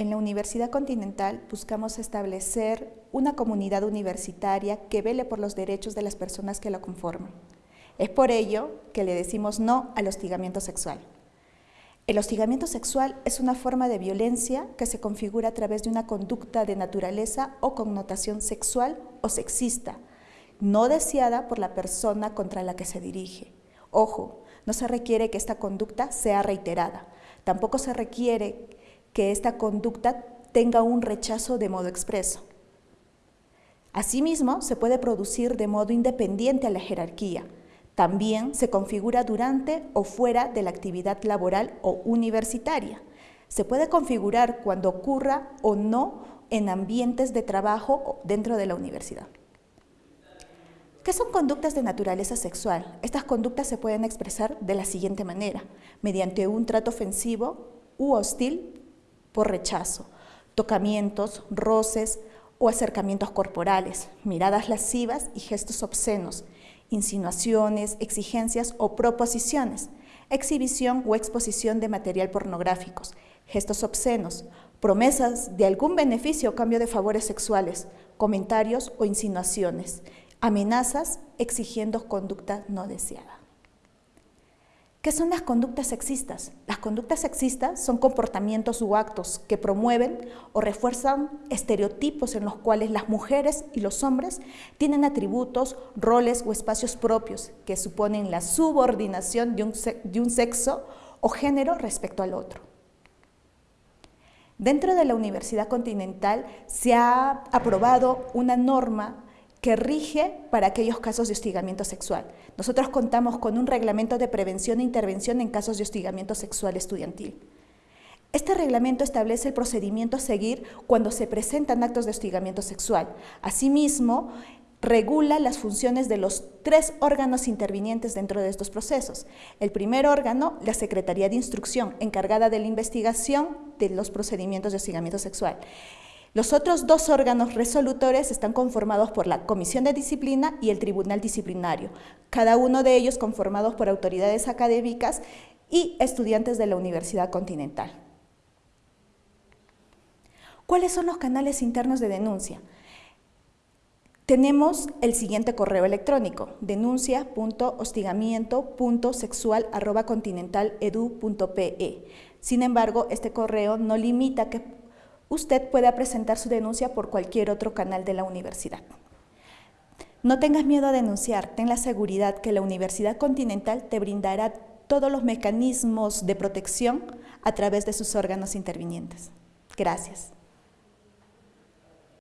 En la Universidad Continental buscamos establecer una comunidad universitaria que vele por los derechos de las personas que la conforman. Es por ello que le decimos no al hostigamiento sexual. El hostigamiento sexual es una forma de violencia que se configura a través de una conducta de naturaleza o connotación sexual o sexista, no deseada por la persona contra la que se dirige. Ojo, no se requiere que esta conducta sea reiterada, tampoco se requiere que esta conducta tenga un rechazo de modo expreso. Asimismo, se puede producir de modo independiente a la jerarquía. También se configura durante o fuera de la actividad laboral o universitaria. Se puede configurar cuando ocurra o no en ambientes de trabajo dentro de la universidad. ¿Qué son conductas de naturaleza sexual? Estas conductas se pueden expresar de la siguiente manera, mediante un trato ofensivo u hostil por rechazo, tocamientos, roces o acercamientos corporales, miradas lascivas y gestos obscenos, insinuaciones, exigencias o proposiciones, exhibición o exposición de material pornográficos, gestos obscenos, promesas de algún beneficio o cambio de favores sexuales, comentarios o insinuaciones, amenazas exigiendo conducta no deseada. ¿Qué son las conductas sexistas? Las conductas sexistas son comportamientos u actos que promueven o refuerzan estereotipos en los cuales las mujeres y los hombres tienen atributos, roles o espacios propios que suponen la subordinación de un, de un sexo o género respecto al otro. Dentro de la Universidad Continental se ha aprobado una norma que rige para aquellos casos de hostigamiento sexual. Nosotros contamos con un reglamento de prevención e intervención en casos de hostigamiento sexual estudiantil. Este reglamento establece el procedimiento a seguir cuando se presentan actos de hostigamiento sexual. Asimismo, regula las funciones de los tres órganos intervinientes dentro de estos procesos. El primer órgano, la Secretaría de Instrucción, encargada de la investigación de los procedimientos de hostigamiento sexual. Los otros dos órganos resolutores están conformados por la Comisión de Disciplina y el Tribunal Disciplinario, cada uno de ellos conformados por autoridades académicas y estudiantes de la Universidad Continental. ¿Cuáles son los canales internos de denuncia? Tenemos el siguiente correo electrónico, denuncia.hostigamiento.sexual.continentaledu.pe. Sin embargo, este correo no limita que usted pueda presentar su denuncia por cualquier otro canal de la universidad. No tengas miedo a denunciar, ten la seguridad que la Universidad Continental te brindará todos los mecanismos de protección a través de sus órganos intervinientes. Gracias.